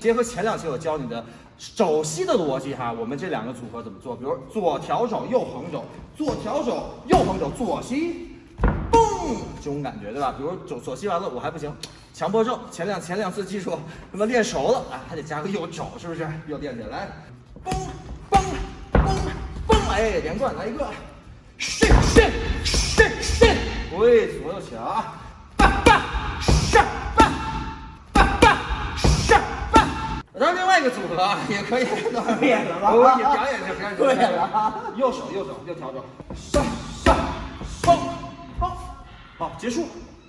结合前两期我教你的肘膝的逻辑哈，我们这两个组合怎么做？比如左挑肘，右横肘，左挑肘，右横肘，左膝，嘣，这种感觉对吧？比如左左膝完了我还不行，强迫症，前两前两次技术他妈练熟了啊，还得加个右肘，是不是？又练起来，嘣嘣嘣嘣，哎，连贯来一个，是是是是，对，左右起啊，当然，另外一个组合。啊也可以，练了吧我也表演一下，表演一下，对了右手右手右调整，上上嘣嘣，好，结束。